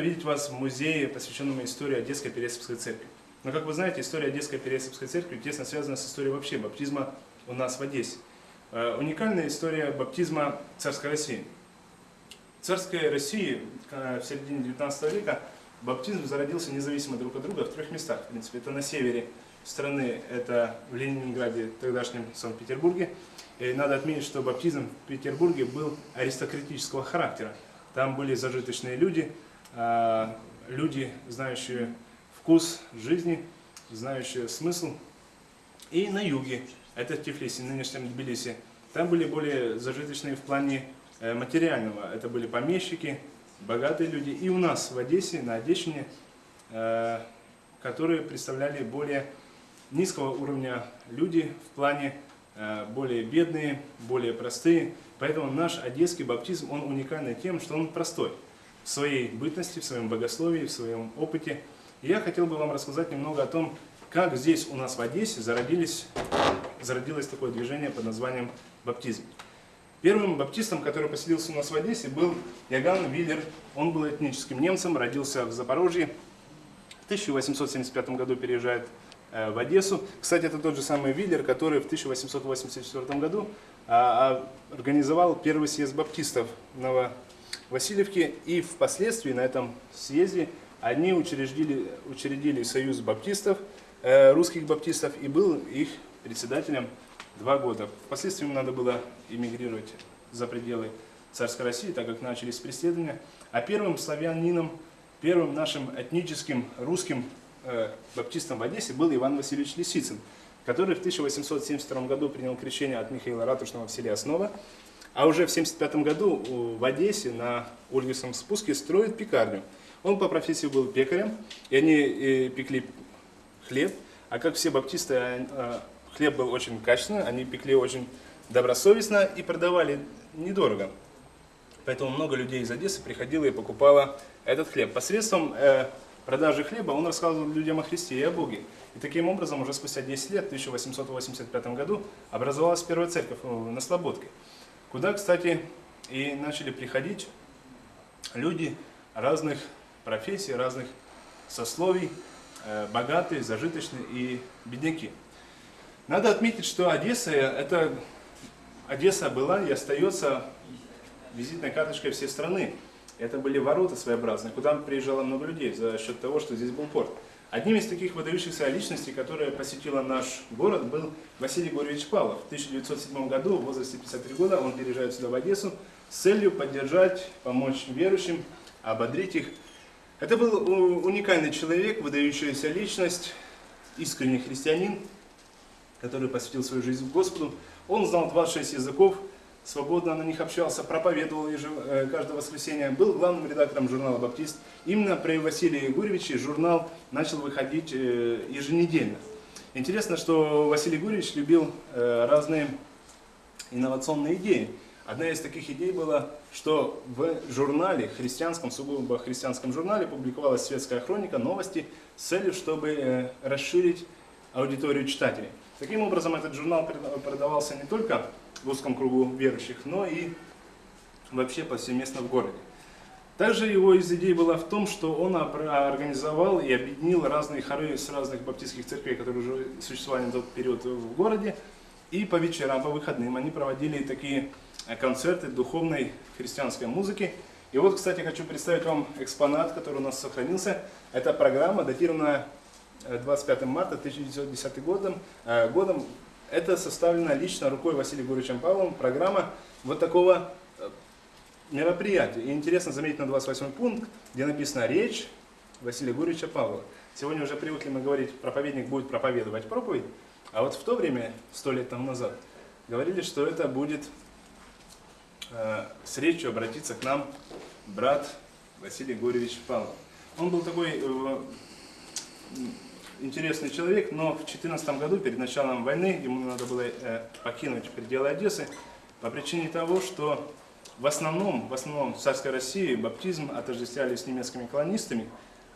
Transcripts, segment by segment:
видеть вас в музее, посвященном истории Одесской Пересыпской церкви. Но, как вы знаете, история Одесской Пересыпской церкви тесно связана с историей вообще баптизма у нас в Одессе. Э, уникальная история баптизма царской России. В царской России в середине 19 века баптизм зародился независимо друг от друга в трех местах. В принципе, это на севере страны, это в Ленинграде, тогдашнем Санкт-Петербурге. Надо отметить, что баптизм в Петербурге был аристократического характера. Там были зажиточные люди, люди, знающие вкус жизни, знающие смысл. И на юге, это в Тифлисе, нынешнем Тбилиси, там были более зажиточные в плане э, материального. Это были помещики, богатые люди. И у нас в Одессе, на Одещине, э, которые представляли более низкого уровня люди в плане э, более бедные, более простые. Поэтому наш одесский баптизм, он уникальный тем, что он простой в своей бытности, в своем богословии, в своем опыте. И я хотел бы вам рассказать немного о том, как здесь у нас в Одессе зародились, зародилось такое движение под названием баптизм. Первым баптистом, который поселился у нас в Одессе, был Яган Виллер. Он был этническим немцем, родился в Запорожье. В 1875 году переезжает э, в Одессу. Кстати, это тот же самый Виллер, который в 1884 году а, а, организовал первый съезд баптистов в Нововасильевке. И впоследствии на этом съезде они учредили, учредили союз баптистов, э, русских баптистов, и был их председателем два года. Впоследствии ему надо было эмигрировать за пределы царской России, так как начались преследования. А первым славянином, первым нашим этническим русским э, баптистом в Одессе был Иван Васильевич Лисицын, который в 1872 году принял крещение от Михаила Ратушного в селе Основа, а уже в 1975 году в Одессе на Ольгисом спуске строит пекарню. Он по профессии был пекарем, и они э, пекли хлеб, а как все баптисты, э, Хлеб был очень качественный, они пекли очень добросовестно и продавали недорого. Поэтому много людей из Одессы приходило и покупало этот хлеб. Посредством э, продажи хлеба он рассказывал людям о Христе и о Боге. И таким образом уже спустя 10 лет, в 1885 году, образовалась первая церковь э, на Слободке, куда, кстати, и начали приходить люди разных профессий, разных сословий, э, богатые, зажиточные и бедняки. Надо отметить, что Одесса, это, Одесса была и остается визитной карточкой всей страны. Это были ворота своеобразные, куда приезжало много людей за счет того, что здесь был порт. Одним из таких выдающихся личностей, которая посетила наш город, был Василий Гурьевич Павлов. В 1907 году, в возрасте 53 года, он переезжает сюда в Одессу с целью поддержать, помочь верующим, ободрить их. Это был уникальный человек, выдающаяся личность, искренний христианин, который посвятил свою жизнь Господу. Он знал 26 языков, свободно на них общался, проповедовал э, каждое воскресенье, был главным редактором журнала «Баптист». Именно при Василии Гурьевиче журнал начал выходить э, еженедельно. Интересно, что Василий Гурьевич любил э, разные инновационные идеи. Одна из таких идей была, что в журнале, христианском, сугубо христианском журнале, публиковалась светская хроника, новости с целью, чтобы расширить аудиторию читателей. Таким образом, этот журнал продавался не только в узком кругу верующих, но и вообще повсеместно в городе. Также его из идей была в том, что он организовал и объединил разные хоры с разных баптистских церквей, которые уже существовали на тот период в городе. И по вечерам, по выходным они проводили такие э, концерты духовной христианской музыки. И вот, кстати, хочу представить вам экспонат, который у нас сохранился. Это программа, датированная 25 марта 1910 годом, э, годом это составлена лично рукой Василия Гурьевичем Павловым программа вот такого э, мероприятия. И интересно заметить на 28 пункт, где написано «Речь Василия Гурьевича Павлова». Сегодня уже привыкли мы говорить, проповедник будет проповедовать проповедь, а вот в то время, сто лет тому назад, говорили, что это будет э, с речью обратиться к нам брат Василий Гурьевич Павлов. Он был такой э, интересный человек, но в 2014 году, перед началом войны, ему надо было э, покинуть пределы Одессы по причине того, что в основном, в основном в царской России баптизм отождествляли с немецкими колонистами,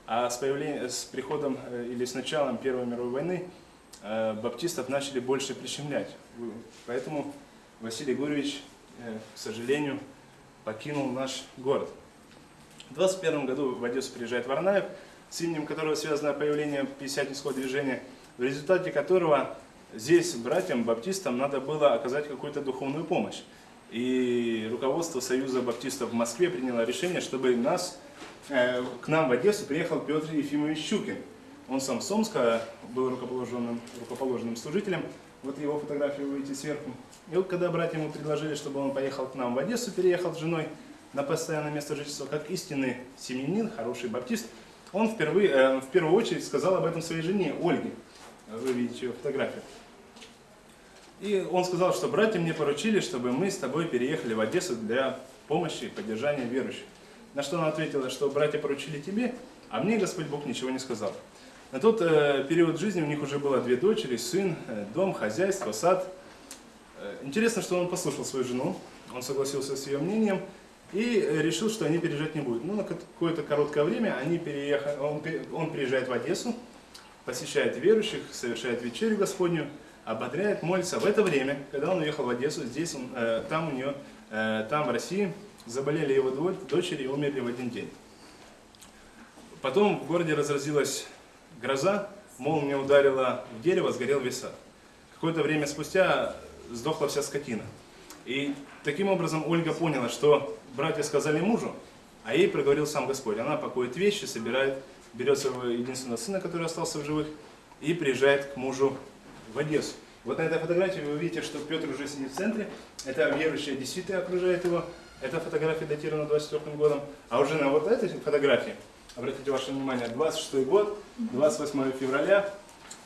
а с, появлением, с приходом э, или с началом Первой мировой войны э, баптистов начали больше прищемлять. Поэтому Василий Гурьевич, к сожалению, покинул наш город. В 21 году в Одессу приезжает Варнаев, с именем которого связано появление Пятидесятнического движения, в результате которого здесь братьям баптистам надо было оказать какую-то духовную помощь. И руководство Союза баптистов в Москве приняло решение, чтобы нас, э, к нам в Одессу приехал Петр Ефимович Щукин. Он сам с Омска был рукоположенным, рукоположенным служителем. Вот его фотографию вы видите сверху. И вот когда братья ему предложили, чтобы он поехал к нам в Одессу, переехал с женой на постоянное место жительства, как истинный семьянин, хороший баптист, он впервые, э, в первую очередь сказал об этом своей жене Ольге. Вы видите ее фотографию. И он сказал, что братья мне поручили, чтобы мы с тобой переехали в Одессу для помощи и поддержания верующих. На что она ответила, что братья поручили тебе, а мне Господь Бог ничего не сказал. На тот э, период жизни у них уже было две дочери, сын, э, дом, хозяйство, сад. Интересно, что он послушал свою жену, он согласился с ее мнением и решил, что они переезжать не будут. Ну, на какое-то короткое время они переехали, он, он приезжает в Одессу, посещает верующих, совершает вечерю Господню, ободряет, молится. В это время, когда он уехал в Одессу, здесь он, э, там у нее, э, там в России заболели его дочери и умерли в один день. Потом в городе разразилась гроза, молния ударила в дерево, сгорел весь сад. Какое-то время спустя сдохла вся скотина. И таким образом Ольга поняла, что братья сказали мужу, а ей проговорил сам Господь. Она пакует вещи, собирает, берет своего единственного сына, который остался в живых, и приезжает к мужу в Одессу. Вот на этой фотографии вы видите, что Петр уже сидит в центре. Это верующие действительно окружает его. Эта фотография датирована 24 годом. А уже на вот этой фотографии, обратите ваше внимание, 26 год, 28 февраля,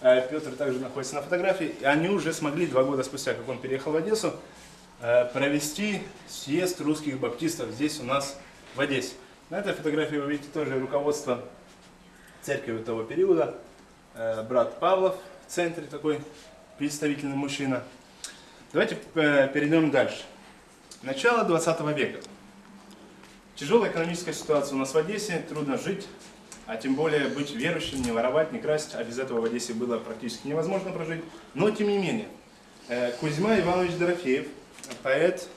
э, Петр также находится на фотографии. И они уже смогли два года спустя, как он переехал в Одессу, провести съезд русских баптистов здесь у нас в Одессе. На этой фотографии вы видите тоже руководство церкви того периода. Э, брат Павлов, в центре такой представительный мужчина. Давайте э, перейдем дальше. Начало 20 века. Тяжелая экономическая ситуация у нас в Одессе, трудно жить, а тем более быть верующим, не воровать, не красть, а без этого в Одессе было практически невозможно прожить. Но тем не менее, э, Кузьма Иванович Дорофеев, поэт,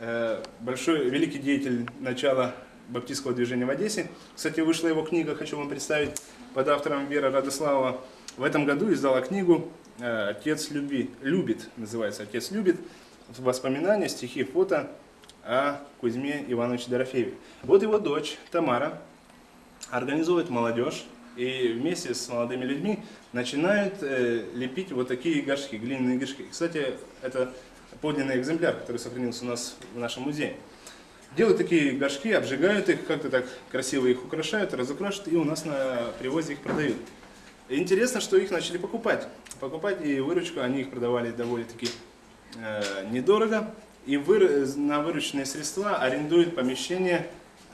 э, большой, великий деятель начала баптистского движения в Одессе. Кстати, вышла его книга, хочу вам представить, под автором Вера Радославова в этом году издала книгу э, «Отец люби, любит», называется «Отец любит», воспоминания, стихи, фото о Кузьме Ивановиче Дорофееве. Вот его дочь Тамара организует молодежь и вместе с молодыми людьми начинают э, лепить вот такие горшки, глиняные горшки. Кстати, это подлинный экземпляр, который сохранился у нас в нашем музее. Делают такие горшки, обжигают их, как-то так красиво их украшают, разукрашивают и у нас на привозе их продают. Интересно, что их начали покупать. Покупать и выручку, они их продавали довольно-таки э, недорого. И вы, на вырученные средства арендуют помещение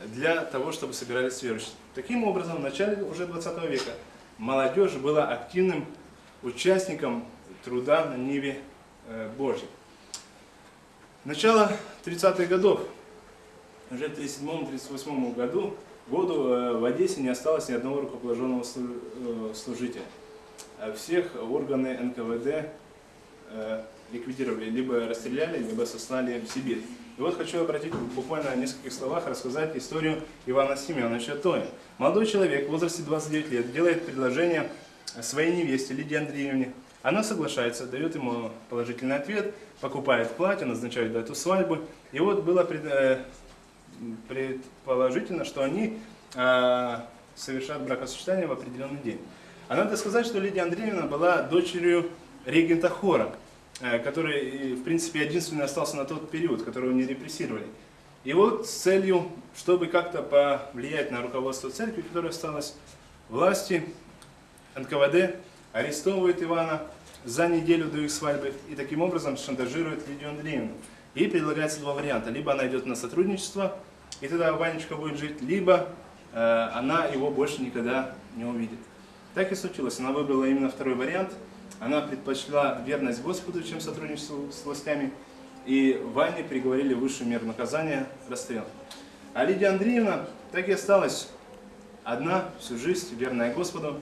для того, чтобы собирались верующие. Таким образом, в начале уже 20 века молодежь была активным участником труда на Ниве э, Божьей. Начало 30-х годов. Уже в 1937-1938 году году э, в Одессе не осталось ни одного рукоположенного э, служителя. А всех органы НКВД э, ликвидировали, либо расстреляли, либо сослали в Сибирь. И вот хочу обратить буквально в нескольких словах рассказать историю Ивана Семеновича Тоя. Молодой человек в возрасте 29 лет делает предложение своей невесте Лидии Андреевне. Она соглашается, дает ему положительный ответ, покупает платье, назначает дату свадьбы. И вот было предположительно, что они э, совершат бракосочетание в определенный день. А надо сказать, что Лидия Андреевна была дочерью регента хора, э, который, в принципе, единственный остался на тот период, которого не репрессировали. И вот с целью, чтобы как-то повлиять на руководство церкви, которая осталась власти, НКВД арестовывает Ивана за неделю до их свадьбы и таким образом шантажирует Лидию Андреевну. Ей предлагается два варианта. Либо она идет на сотрудничество, и тогда Ванечка будет жить, либо э, она его больше никогда не увидит. Так и случилось. Она выбрала именно второй вариант. Она предпочла верность Господу, чем сотрудничество с властями. И Ване приговорили высшую меру наказания – расстрел. А Лидия Андреевна так и осталась одна всю жизнь, верная Господу,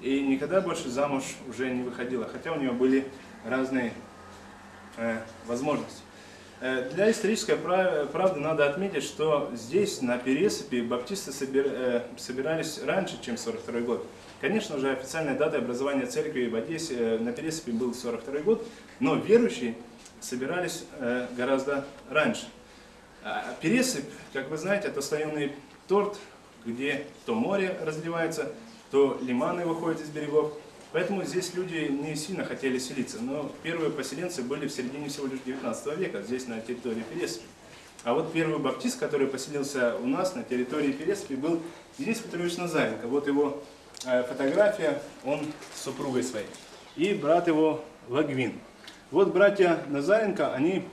и никогда больше замуж уже не выходила, хотя у нее были разные э, возможности. Э, для исторической правды надо отметить, что здесь, на Пересыпи, баптисты э, собирались раньше, чем 42 год. Конечно же, официальной датой образования церкви в Одессе э, на Пересыпи был 42 год, но верующие собирались гораздо раньше. А Пересыпь, как вы знаете, это слоеный торт, где то море разливается, то лиманы выходят из берегов. Поэтому здесь люди не сильно хотели селиться. Но первые поселенцы были в середине всего лишь 19 века, здесь на территории Переспи. А вот первый баптист, который поселился у нас на территории Переспи, был Денис Петрович Назаренко. Вот его э, фотография, он с супругой своей. И брат его Лагвин. Вот братья Назаренко, они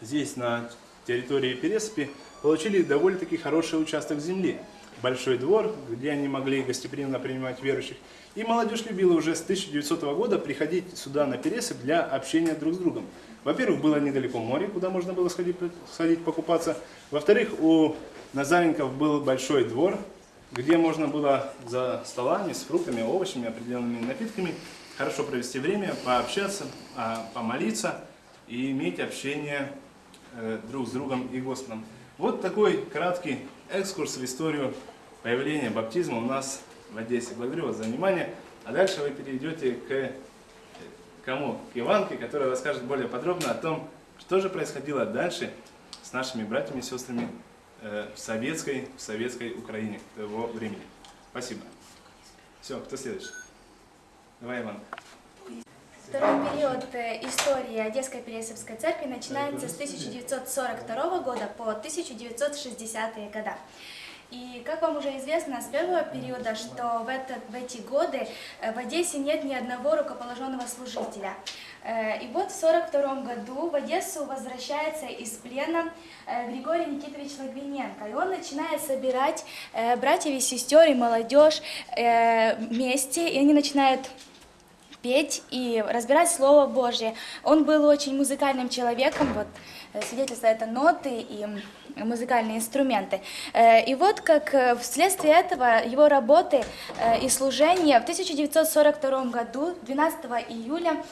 здесь на территории Переспи получили довольно-таки хороший участок земли. Большой двор, где они могли гостеприимно принимать верующих. И молодежь любила уже с 1900 года приходить сюда на Пересып для общения друг с другом. Во-первых, было недалеко море, куда можно было сходить, сходить покупаться. Во-вторых, у Назаренков был большой двор, где можно было за столами с фруктами, овощами, определенными напитками хорошо провести время, пообщаться, а, помолиться и иметь общение э, друг с другом и Господом. Вот такой краткий экскурс в историю появления баптизма у нас в Одессе. Благодарю вас за внимание. А дальше вы перейдете к кому? К Иванке, которая расскажет более подробно о том, что же происходило дальше с нашими братьями и сестрами э, в советской, в советской Украине того времени. Спасибо. Все, кто следующий? Давай, Иван. Второй период э, истории Одесской Пересовской церкви начинается с 1942 года по 1960-е годы. И как вам уже известно с первого периода, что в, этот, в эти годы э, в Одессе нет ни одного рукоположенного служителя. Э, и вот в 1942 году в Одессу возвращается из плена Григорий Никитович Лагвиненко. И он начинает собирать братьев и сестер и молодежь вместе, и они начинают петь и разбирать Слово Божье. Он был очень музыкальным человеком, вот свидетельство это ноты и музыкальные инструменты. Э, и вот как э, вследствие этого его работы э, и служения в 1942 году, 12 июля,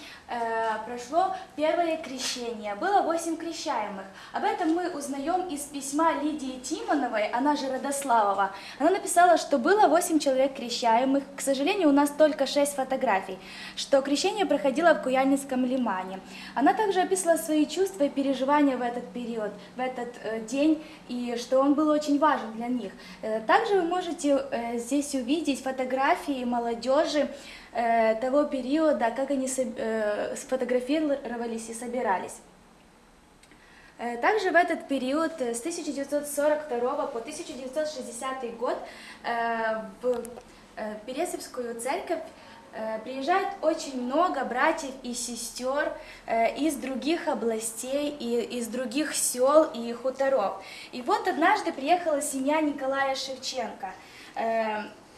прошло первое крещение. Было восемь крещаемых. Об этом мы узнаем из письма Лидии Тимоновой, она же Родославова. Она написала, что было восемь человек крещаемых. К сожалению, у нас только шесть фотографий, что крещение проходило в Куяльницком лимане. Она также описала свои чувства и переживания в этот период, в этот день и что он был очень важен для них. Э, также вы можете э, здесь увидеть фотографии молодежи э, того периода, как они сфотографировались и собирались. Также в этот период с 1942 по 1960 год в Пересовскую церковь Э, приезжает очень много братьев и сестер э, из других областей, и из других сел и хуторов. И вот однажды приехала семья Николая Шевченко.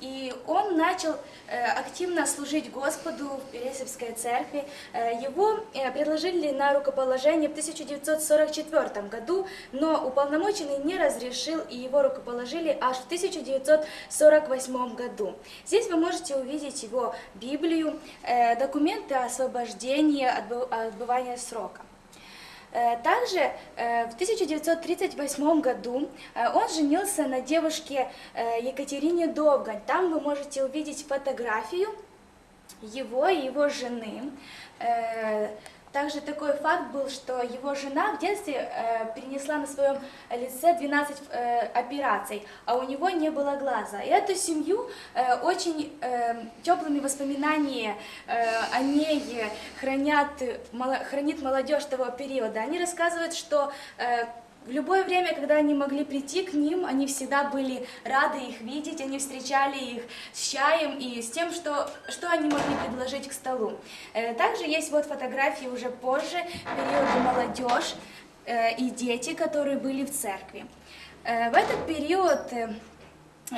И он начал э, активно служить Господу в Пересевской церкви. Э, его э, предложили на рукоположение в 1944 году, но уполномоченный не разрешил, и его рукоположили аж в 1948 году. Здесь вы можете увидеть его Библию, документы освобождения, отбывания срока. Э, также э, в 1938 году э, он женился на девушке Екатерине Довгань. Там вы можете увидеть фотографию его и его жены. Также такой факт был, что его жена в детстве э, перенесла на своем лице 12 э, операций, а у него не было глаза. И эту семью э, очень э, теплыми воспоминаниями э, о ней хранят, мало, хранит молодежь того периода. Они рассказывают, что э, в любое время, когда они могли прийти к ним, они всегда были рады их видеть, они встречали их с чаем и с тем, что, что они могли предложить к столу. Э, также есть вот фотографии уже позже, периода молодежь э, и дети, которые были в церкви. Э, в этот период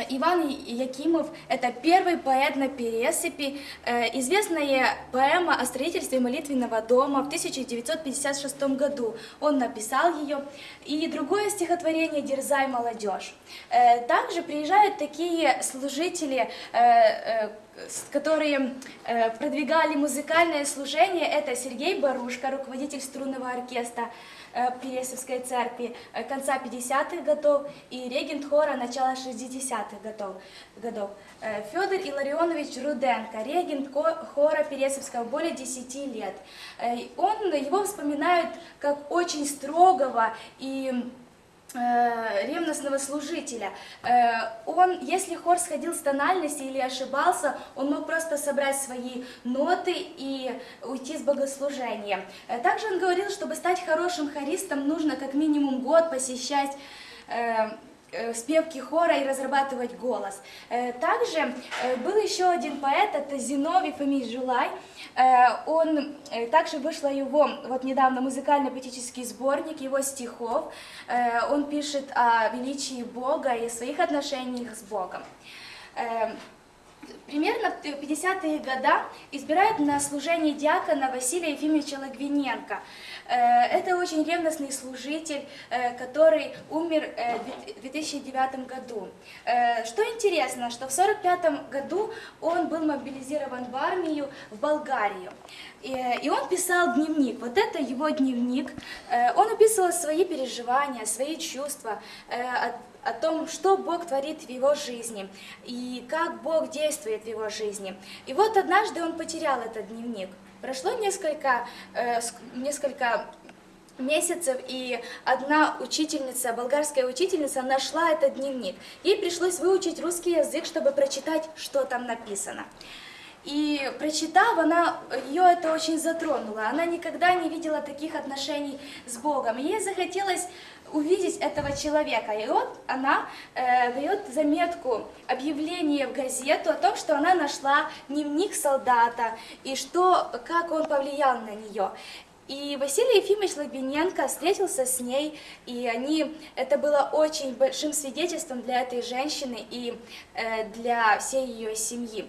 Иван Якимов – это первый поэт на пересыпи, э, известная поэма о строительстве молитвенного дома в 1956 году. Он написал ее. И другое стихотворение «Дерзай, молодежь». Э, также приезжают такие служители, э, которые продвигали музыкальное служение. Это Сергей Барушка, руководитель струнного оркестра, э, Пересовской церкви э, конца 50-х годов и регент хора начала 60-х годов. годов. Э, Федор Илларионович Руденко, регент хора Пересовского более 10 лет. Он, его вспоминают как очень строгого и Э, ревностного служителя. Э, он, если хор сходил с тональности или ошибался, он мог просто собрать свои ноты и уйти с богослужения. Э, также он говорил, чтобы стать хорошим хористом, нужно как минимум год посещать Э, спевки хора и разрабатывать голос. Э, также э, был еще один поэт, это Зиновий Фомич Жулай. Он, также вышла его, вот недавно, музыкально-поэтический сборник его стихов. Он пишет о величии Бога и своих отношениях с Богом примерно в 50-е годы избирают на служение диакона Василия Ефимовича Лагвиненко. Э, это очень ревностный служитель, э, который умер э, в 2009 году. Что интересно, что в 1945 году он был мобилизирован в армию в Болгарию. И он писал дневник. Вот это его дневник. Он описывал свои переживания, свои чувства, о том, что Бог творит в его жизни и как Бог действует в его жизни. И вот однажды он потерял этот дневник. Прошло несколько, э, несколько месяцев, и одна учительница, болгарская учительница, нашла этот дневник. Ей пришлось выучить русский язык, чтобы прочитать, что там написано. И прочитав, она, ее это очень затронуло. Она никогда не видела таких отношений с Богом. ей захотелось увидеть этого человека. И вот она э, дает заметку, объявление в газету о том, что она нашла дневник солдата и что, как он повлиял на нее. И Василий Ефимович Логвиненко встретился с ней, и они, это было очень большим свидетельством для этой женщины и э, для всей ее семьи.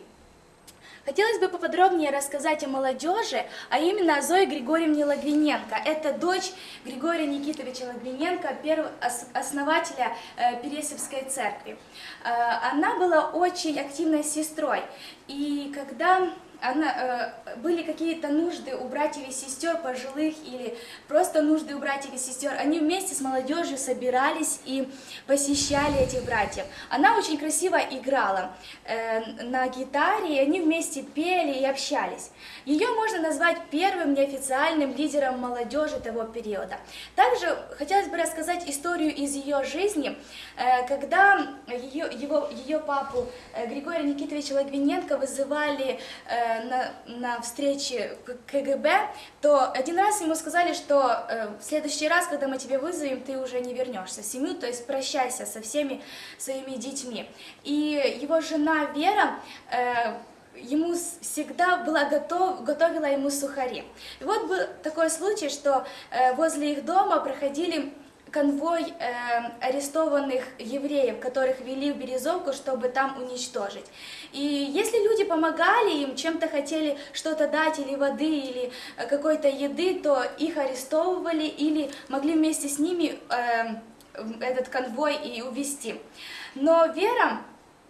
Хотелось бы поподробнее рассказать о молодежи, а именно о Зое Григорьевне Лагвиненко. Это дочь Григория Никитовича Лагвиненко, первого основателя э, Пересевской церкви. Э, она была очень активной сестрой, и когда она, э, были какие-то нужды у братьев и сестер пожилых или просто нужды у братьев и сестер, они вместе с молодежью собирались и посещали этих братьев. Она очень красиво играла э, на гитаре, и они вместе пели и общались. Ее можно назвать первым неофициальным лидером молодежи того периода. Также хотелось бы рассказать историю из ее жизни, э, когда ее, его, ее папу э, Григория Никитовича Лагвиненко вызывали э, на, на встрече КГБ, то один раз ему сказали, что э, в следующий раз, когда мы тебя вызовем, ты уже не вернешься в семью, то есть прощайся со всеми своими детьми. И его жена Вера э, ему всегда была готов, готовила ему сухари. И вот был такой случай, что э, возле их дома проходили конвой э, арестованных евреев, которых вели в Березовку, чтобы там уничтожить. И если люди помогали им, чем-то хотели что-то дать, или воды, или э, какой-то еды, то их арестовывали или могли вместе с ними э, этот конвой и увести. Но Вера,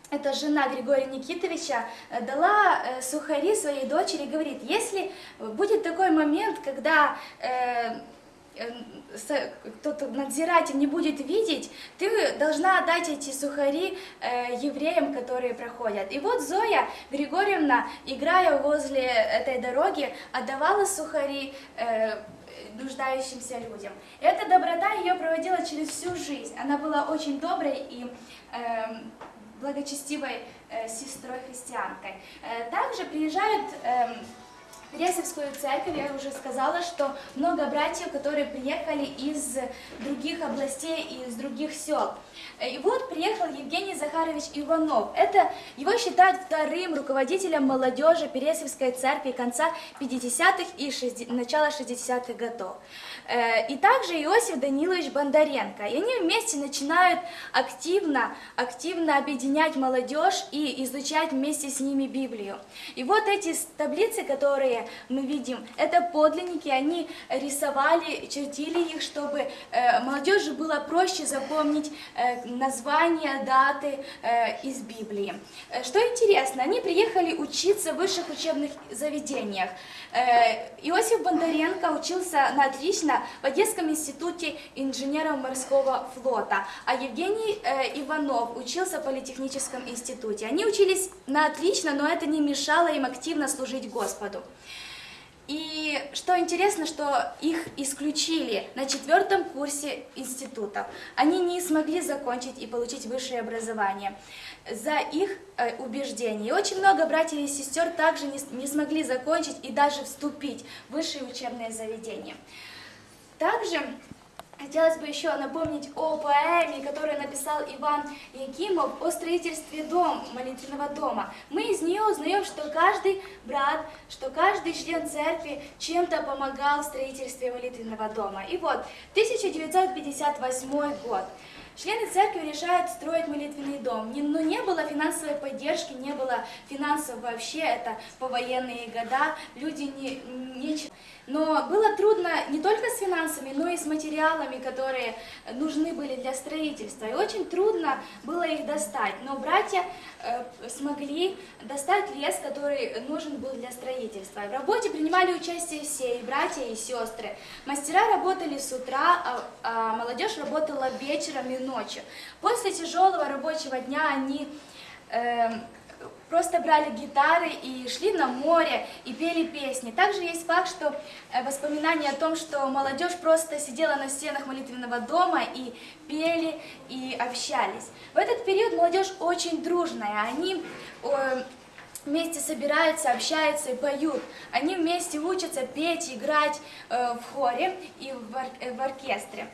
эта жена Григория Никитовича, э, дала э, сухари своей дочери говорит, если будет такой момент, когда... Э, кто-то надзиратель не будет видеть, ты должна отдать эти сухари э, евреям, которые проходят. И вот Зоя Григорьевна, играя возле этой дороги, отдавала сухари э, нуждающимся людям. И эта доброта ее проводила через всю жизнь. Она была очень доброй и э, благочестивой э, сестрой-христианкой. Э, также приезжают... Э, Ресовскую церковь, я уже сказала, что много братьев, которые приехали из других областей и из других сел. И вот приехал Евгений Захарович Иванов. Это его считают вторым руководителем молодежи Пересовской церкви конца 50-х и 60, начала 60-х годов. Э, и также Иосиф Данилович Бондаренко. И они вместе начинают активно, активно объединять молодежь и изучать вместе с ними Библию. И вот эти таблицы, которые мы видим, это подлинники, они рисовали, чертили их, чтобы э, молодежи было проще запомнить э, названия, даты из Библии. Что интересно, они приехали учиться в высших учебных заведениях. Иосиф Бондаренко учился на отлично в Одесском институте инженеров морского флота, а Евгений э, Иванов учился в Политехническом институте. Они учились на отлично, но это не мешало им активно служить Господу. И что интересно, что их исключили на четвертом курсе института. Они не смогли закончить и получить высшее образование за их э, убеждения. И очень много братьев и сестер также не, смогли закончить и даже вступить в высшие учебные заведения. Также хотелось бы еще напомнить о поэме, которую написал Иван Якимов о строительстве дом, молитвенного дома. Мы из нее узнаем, что каждый брат, что каждый член церкви чем-то помогал в строительстве молитвенного дома. И вот, 1958 год. Члены церкви решают строить молитвенный дом, но не было финансовой поддержки, не было финансов вообще, это повоенные года, люди не, не... Но было трудно не только с финансами, но и с материалами, которые нужны были для строительства. И очень трудно было их достать. Но братья э, смогли достать лес, который нужен был для строительства. В работе принимали участие все, и братья, и сестры. Мастера работали с утра, а, а молодежь работала вечером и ночью. После тяжелого рабочего дня они эм, просто брали гитары и шли на море и пели песни. Также есть факт, что э, воспоминания о том, что молодежь просто сидела на стенах молитвенного дома и пели и общались. В этот период молодежь очень дружная. Они вместе собираются, общаются и поют. Они вместе учатся петь, играть э, в хоре и в, э, в оркестре.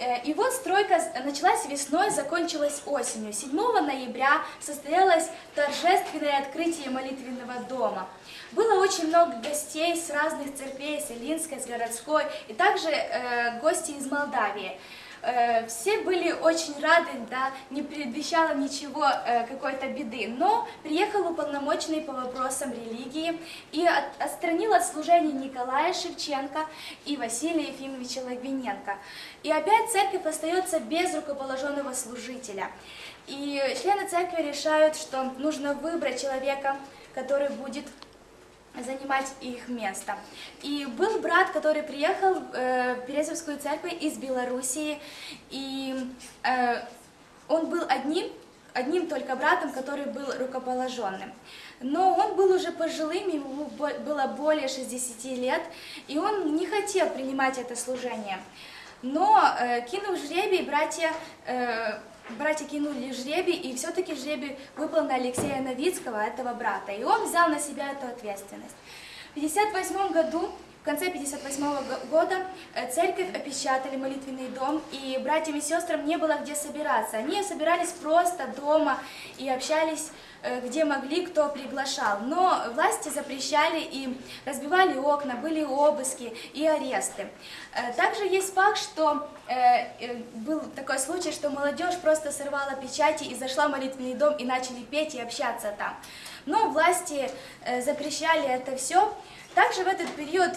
Э, И вот стройка началась весной, закончилась осенью. 7 ноября состоялось торжественное открытие молитвенного дома. Было очень много гостей с разных церквей, с Илинской, с городской, и также э, гости из Молдавии. Э, Все были очень рады, да, не предвещало ничего, э, какой-то беды. Но приехал уполномоченный по вопросам религии и от- отстранил от служения Николая Шевченко и Василия Ефимовича Логвиненко. И опять церковь остается без рукоположенного служителя. И члены церкви решают, что нужно выбрать человека, который будет занимать их место. И был брат, который приехал э, в Березовскую церковь из Белоруссии, и э, он был одним, одним только братом, который был рукоположенным. Но он был уже пожилым, ему было более 60 лет, и он не хотел принимать это служение. Но э, кинув жребий, братья, э, братья кинули жребий, и все-таки жребий выпал на Алексея Новицкого, этого брата, и он взял на себя эту ответственность. В 1958 году, в конце 1958 года, э, церковь опечатали молитвенный дом, и братьям и сестрам не было где собираться. Они собирались просто дома и общались э, где могли, кто приглашал. Но власти запрещали и разбивали окна, были обыски и аресты. Э, Также есть факт, что был такой случай, что молодежь просто сорвала печати и зашла в молитвенный дом и начали петь и общаться там. Но власти запрещали это все. Также в этот период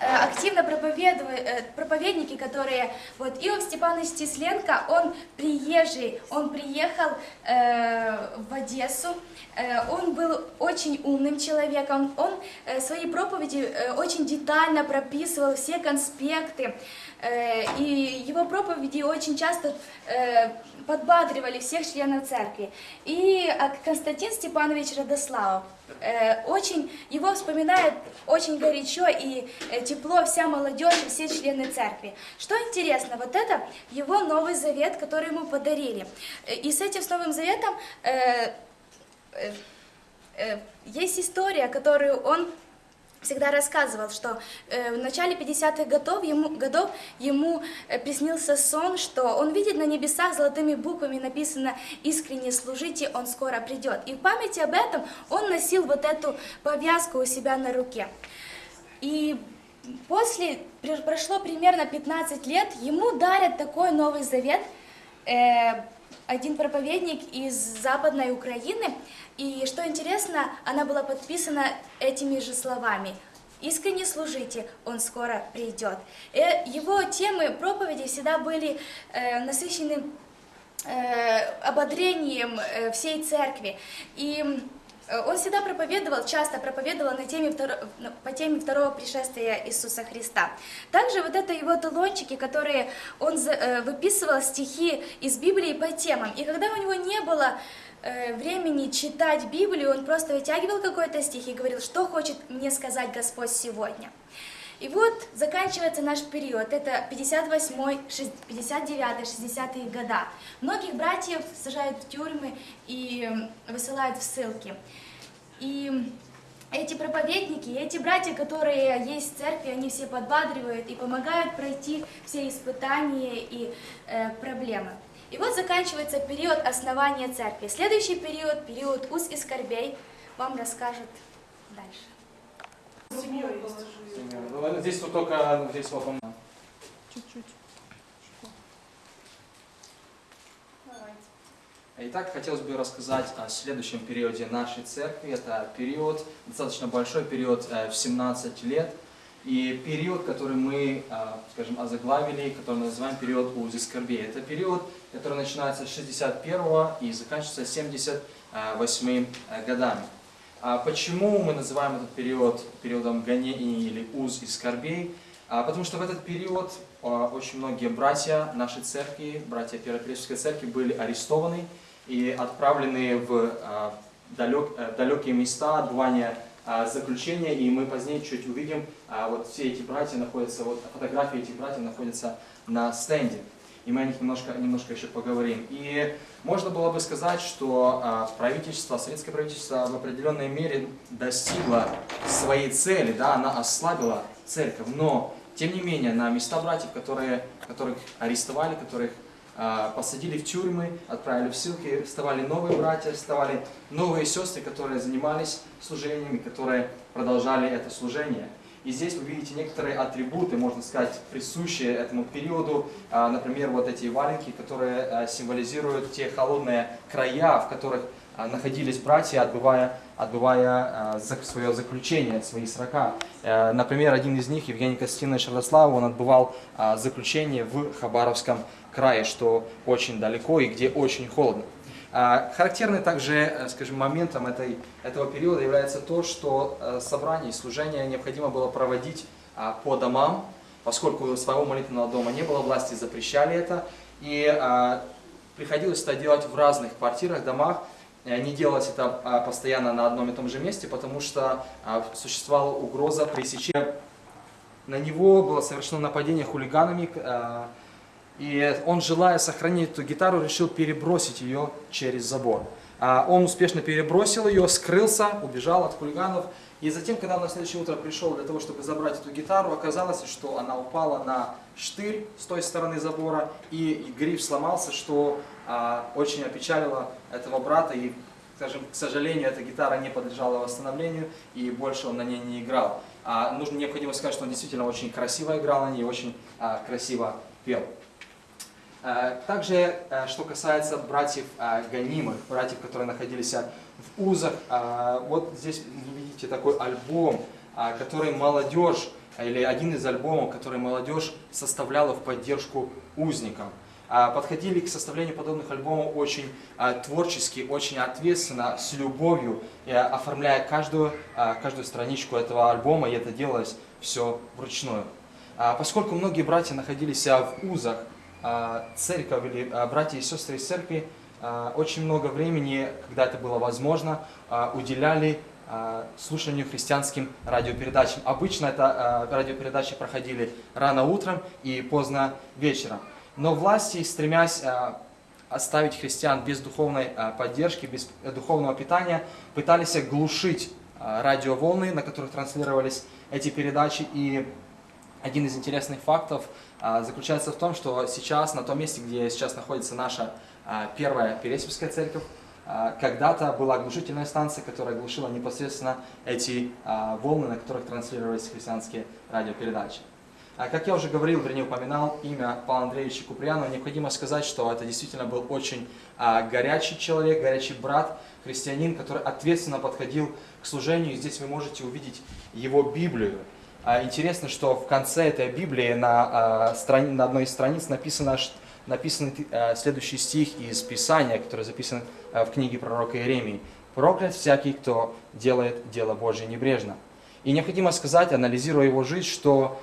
активно проповедуя- э, проповедники, которые, вот Иов Степанович Тисленко, он приезжий, он приехал э, в Одессу, Э, он был очень умным человеком, он э, свои проповеди э, очень детально прописывал все конспекты, э, и его проповеди очень часто э, подбадривали всех членов церкви. И а, Константин Степанович Радославов, э, очень, его вспоминает очень горячо и э, тепло вся молодежь все члены церкви. Что интересно, вот это его Новый Завет, который ему подарили. Э, И с этим с Новым Заветом э, э, э, есть история, которую он всегда рассказывал, что э, в начале 50-х годов ему, годов ему э, приснился сон, что он видит на небесах золотыми буквами написано «Искренне служите, он скоро придет». И в памяти об этом он носил вот эту повязку у себя на руке. И после, пр- прошло примерно 15 лет, ему дарят такой Новый Завет, э, один проповедник из Западной Украины, и что интересно, она была подписана этими же словами. Искренне служите, он скоро придет. И его темы проповеди всегда были э, насыщены э, ободрением э, всей церкви. И Э, он всегда проповедовал, часто проповедовал на теме втор... по теме второго пришествия Иисуса Христа. Также вот это его талончики, которые он э, выписывал стихи из Библии по темам. И когда у него не было э, времени читать Библию, он просто вытягивал какой-то стих и говорил, что хочет мне сказать Господь сегодня. И вот заканчивается наш период, это 58 59 60 года. Многих братьев сажают в тюрьмы и высылают в ссылки. И эти проповедники, эти братья, которые есть в церкви, они все подбадривают и помогают пройти все испытания и э, проблемы. И вот заканчивается период основания церкви. Следующий период, период уз и скорбей, вам расскажут дальше. Семьей ну, здесь вот только, здесь вот он. Чуть-чуть. Итак, хотелось бы рассказать о следующем периоде нашей церкви. Это период, достаточно большой период э, в 17 лет. И период, который мы, э, скажем, озаглавили, который мы называем период УЗИ скорбей. Это период, который начинается с 61 и заканчивается 78 э, годами. А почему мы называем этот период периодом гонений или уз и скорбей? А потому что в этот период а, очень многие братья нашей церкви, братья Первопреческой церкви были арестованы и отправлены в далек, э, далекие места отбывания заключения, и мы позднее чуть увидим, вот все эти братья находятся, вот фотографии этих братьев находятся на стенде и мы о них немножко, немножко еще поговорим. И можно было бы сказать, что а, правительство, советское правительство в определенной мере достигло своей цели, да, она ослабила церковь, но тем не менее на места братьев, которые, которых арестовали, которых а, посадили в тюрьмы, отправили в ссылки, вставали новые братья, вставали новые сестры, которые занимались служениями, которые продолжали это служение. И здесь вы видите некоторые атрибуты, можно сказать, присущие этому периоду. А, например, вот эти валенки, которые а, символизируют те холодные края, в которых а, находились братья, отбывая, отбывая свое заключение, свои срока. Э, например, один из них, Евгений Костинович Родослав, он отбывал заключение в Хабаровском крае, что очень далеко и где очень холодно. А, характерным также, э, скажем, моментом этой, этого периода является то, что э, собрание и служение необходимо было проводить а, по домам, поскольку своего молитвенного дома не было, власти запрещали это, и а, приходилось это делать в разных квартирах, домах, не делать это постоянно на одном и том же месте, потому что существовала угроза пресечения. На него было совершено нападение хулиганами, и он, желая сохранить эту гитару, решил перебросить ее через забор. А он успешно перебросил ее, скрылся, убежал от хулиганов. И затем, когда он на следующее утро пришел для того, чтобы забрать эту гитару, оказалось, что она упала на штырь с той стороны забора, и гриф сломался, что а, очень опечалило этого брата. И, скажем, к сожалению, эта гитара не подлежала восстановлению, и больше он на ней не играл. А, нужно необходимо сказать, что он действительно очень красиво играл на ней, очень красиво пел. Э, также, э, что касается братьев э, гонимых, братьев, которые находились в узах, вот здесь вы видите такой альбом, который молодежь, или один из альбомов, который молодежь составляла в поддержку узникам. Подходили к составлению подобных альбомов очень творчески, очень ответственно, с любовью, оформляя каждую, каждую страничку этого альбома, и это делалось все вручную. Поскольку многие братья находились в узах, церковь или а, братья и сестры из церкви а, очень много времени, когда это было возможно, уделяли слушанию христианским радиопередачам. Обычно это радиопередачи проходили рано утром и поздно вечером. Но власти, стремясь оставить христиан без духовной поддержки, без духовного питания, пытались глушить радиоволны, на которых транслировались эти передачи. И один из интересных фактов – а, заключается в том, что сейчас на том месте, где сейчас находится наша а, первая Пересипская церковь, а, когда-то была оглушительная станция, которая глушила непосредственно эти волны, на которых транслировались христианские радиопередачи. Как я уже говорил, вернее упоминал имя Павла Андреевича Куприянова, необходимо сказать, что это действительно был очень горячий человек, горячий брат, христианин, который ответственно подходил к служению. И здесь вы можете увидеть его Библию. А, Интересно, что в конце этой Библии на, а, на одной из страниц написано, написан а, следующий стих из Писания, который записан в книге пророка Иеремии. «Проклят всякий, кто делает дело Божье небрежно». И необходимо сказать, анализируя его жизнь, что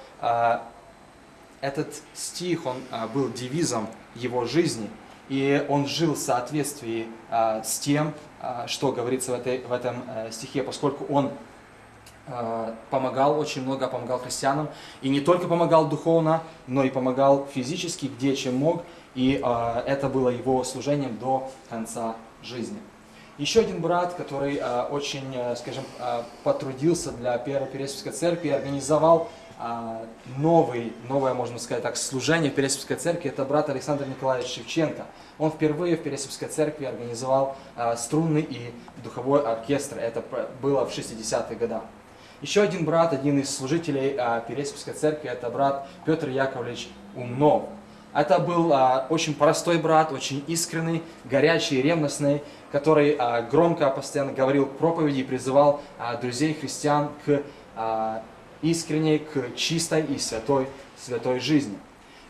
этот стих, он был девизом его жизни, и он жил в соответствии с тем, что говорится в, этой, в этом э, стихе, поскольку он помогал очень много, помогал христианам, и не только помогал духовно, но и помогал физически, где чем мог, и а, это было его служением до конца жизни. Еще один брат, который а, очень, э, скажем, а, потрудился для Первой Пересвятской Церкви, организовал а, новый, новое, можно сказать так, служение в Пересвятской Церкви, это брат Александр Николаевич Шевченко. Он впервые в Пересвятской Церкви организовал а, струнный и духовой оркестр. Это было в 60-х годах. Еще один брат, один из служителей а, Пересвятской Церкви, это брат Петр Яковлевич Умнов. Это был а, очень простой брат, очень искренний, горячий, ревностный, который а, громко постоянно говорил проповеди и призывал а, друзей христиан к а, искренней, к чистой и святой, святой жизни.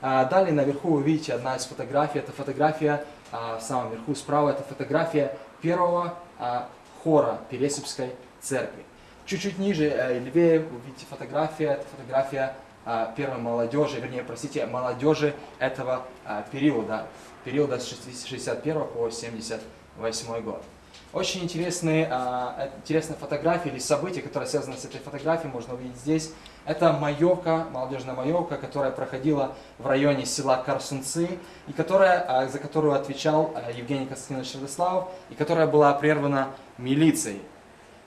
А, Далее наверху вы видите одна из фотографий. Это фотография а, в самом верху справа. Это фотография первого а, хора Пересипской церкви. Чуть-чуть ниже, э, левее, вы видите фотография. Это фотография а, первой молодежи, вернее, простите, молодежи этого а, периода, периода с 61 по 78 год. Очень интересные, э, интересные фотографии или события, которые связаны с этой фотографией, можно увидеть здесь. Это маевка, молодежная маевка, которая проходила в районе села Карсунцы, и которая, за которую отвечал Евгений Константинович Радославов, и которая была прервана милицией.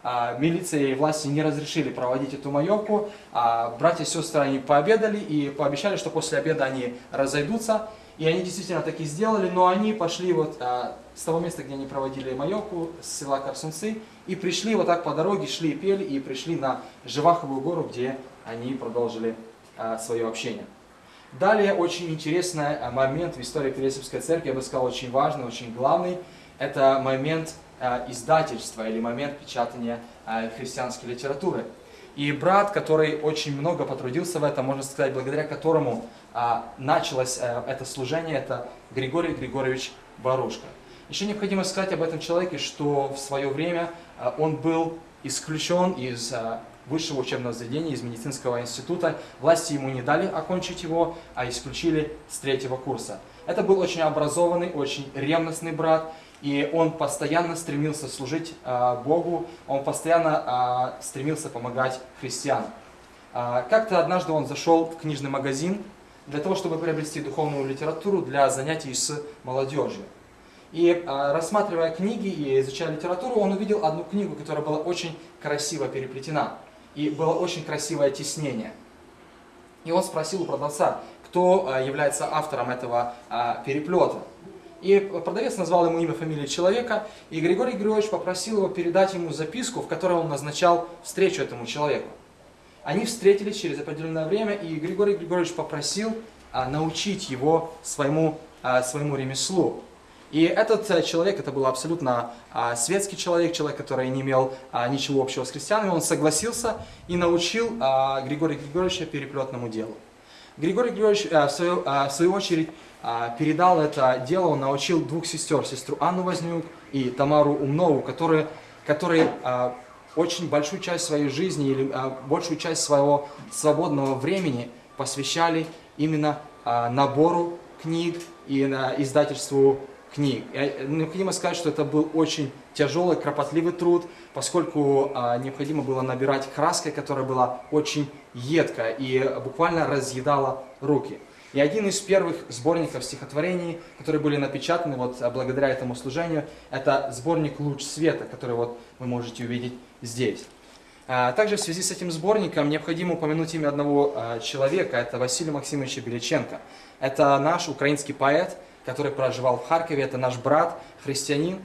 А, Милиция и власти не разрешили проводить эту маевку, а братья и сестры они пообедали и пообещали, что после обеда они разойдутся. И они действительно так и сделали, но они пошли вот а, с того места, где они проводили маевку, с села Карсунцы, и пришли вот так по дороге, шли и пели, и пришли на Живаховую гору, где они продолжили а, свое общение. Далее очень интересный а, момент в истории Пересипской церкви, я бы сказал, очень важный, очень главный. Это момент издательства или момент печатания а, христианской литературы. И брат, который очень много потрудился в этом, можно сказать, благодаря которому а, началось это служение, это Григорий Григорьевич Барушка. Еще необходимо сказать об этом человеке, что в свое время он был исключен из высшего учебного заведения, из медицинского института. Власти ему не дали окончить его, а исключили с третьего курса. Это был очень образованный, очень ревностный брат, и он постоянно стремился служить а, Богу, он постоянно а, стремился помогать христианам. Как-то однажды он зашел в книжный магазин для того, чтобы приобрести духовную литературу для занятий с молодежью. И а, рассматривая книги и изучая литературу, он увидел одну книгу, которая была очень красиво переплетена. И было очень красивое тиснение. И он спросил у продавца, кто является автором этого переплета. И продавец назвал ему имя, фамилию человека, и Григорий Григорьевич попросил его передать ему записку, в которой он назначал встречу этому человеку. Они встретились через определенное время, и Григорий Григорьевич попросил а, научить его своему, а, своему ремеслу. И этот э, человек, это был абсолютно а, светский человек, человек, который не имел а, ничего общего с христианами, он согласился и научил а, Григория Григорьевича переплетному делу. Григорий Григорьевич, а, в свою, а, в свою очередь, а, передал это дело, он научил двух сестер, сестру Анну Вознюк и Тамару Умнову, которые, которые а, очень большую часть своей жизни или а, большую часть своего свободного времени посвящали именно а, набору книг и издательству книг. И Необходимо сказать, что это был очень тяжелый, кропотливый труд, поскольку а, необходимо было набирать краской, которая была очень едкая и буквально разъедала руки. И один из первых сборников стихотворений, которые были напечатаны вот а, благодаря этому служению, это сборник «Луч света», который вот вы можете увидеть здесь. А, Также в связи с этим сборником необходимо упомянуть имя одного а, человека, это Василий Максимович Беличенко. Это наш украинский поэт, который проживал в Харькове, это наш брат, христианин,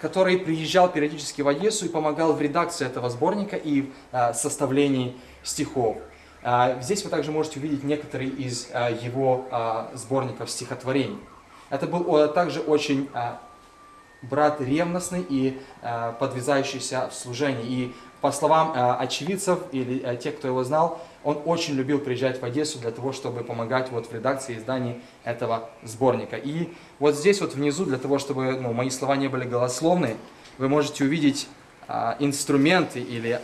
который приезжал периодически в Одессу и помогал в редакции этого сборника и а, составлении стихов. А, Здесь вы также можете увидеть некоторые из а, его а, сборников стихотворений. Это был также очень брат ревностный и подвязающийся в служении. И по словам очевидцев или тех, кто его знал, он очень любил приезжать в Одессу для того, чтобы помогать вот в редакции издании этого сборника. И вот здесь вот внизу, для того, чтобы ну, мои слова не были голословны, вы можете увидеть инструменты или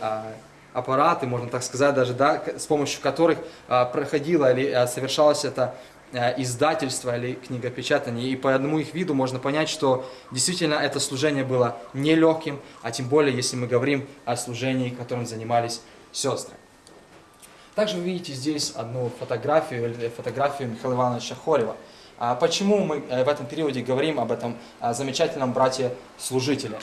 аппараты, можно так сказать, даже, да, с помощью которых а, проходило или а, совершалось это а, издательство или книгопечатание. И по одному их виду можно понять, что действительно это служение было нелегким, а тем более, если мы говорим о служении, которым занимались сестры. Также вы видите здесь одну фотографию, или фотографию Михаила Ивановича Хорева. А Почему мы э, в этом периоде говорим об этом а, замечательном брате-служителе?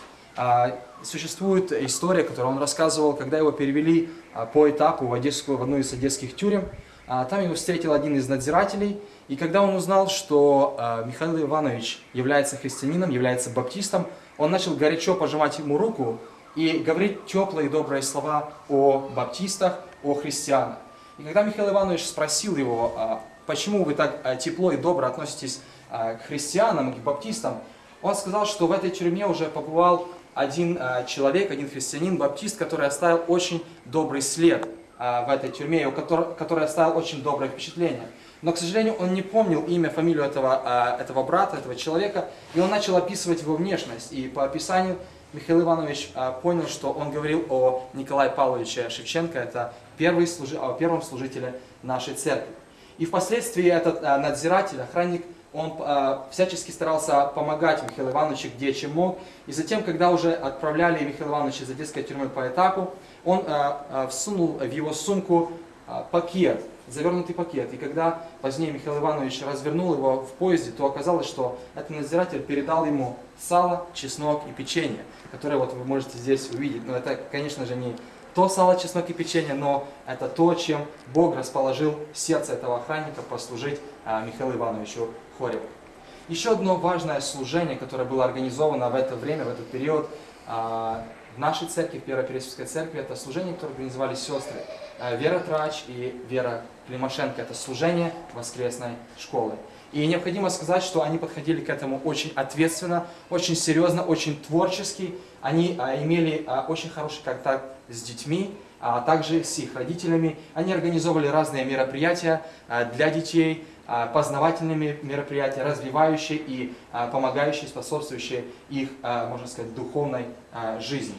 Существует история, которую он рассказывал, когда его перевели а, по этапу в, одесскую, в одну из одесских тюрем. А, Там его встретил один из надзирателей, и когда он узнал, что а, Михаил Иванович является христианином, является баптистом, он начал горячо пожимать ему руку и говорить теплые добрые слова о баптистах, о христианах. И когда Михаил Иванович спросил его, почему вы так тепло и добро относитесь к христианам, к баптистам, он сказал, что в этой тюрьме уже побывал один а, человек, один христианин, баптист, который оставил очень добрый след а, в этой тюрьме, и у котор- который оставил очень доброе впечатление. Но, к сожалению, он не помнил имя, фамилию этого, а, этого брата, этого человека, и он начал описывать его внешность. И по описанию Михаил Иванович понял, что он говорил о Николае Павловиче Шевченко, это первый служи- о первом служителе нашей церкви. И впоследствии этот надзиратель, охранник, он а, всячески старался помогать Михаилу Ивановичу где чем мог. И затем, когда уже отправляли Михаила Ивановича из одесской тюрьмы по этапу, он а, а, всунул в его сумку а, пакет, завернутый пакет. И когда позднее Михаил Иванович развернул его в поезде, то оказалось, что этот надзиратель передал ему сало, чеснок и печенье, которые вот вы можете здесь увидеть. Но это, конечно же, не то сало, чеснок и печенье, но это то, чем Бог расположил сердце этого охранника послужить а, Михаилу Ивановичу Хореву. Еще одно важное служение, которое было организовано в это время, в этот период а, в нашей церкви, в Первой Пересвятской церкви, это служение, которое организовали сестры а, Вера Трач и Вера Климашенко. Это служение воскресной школы. И необходимо сказать, что они подходили к этому очень ответственно, очень серьезно, очень творчески. Они а, имели очень хороший контакт с детьми, а также с их родителями. Они организовывали разные мероприятия для детей, познавательные мероприятия, развивающие и а, помогающие, способствующие их, а, можно сказать, духовной а, жизни.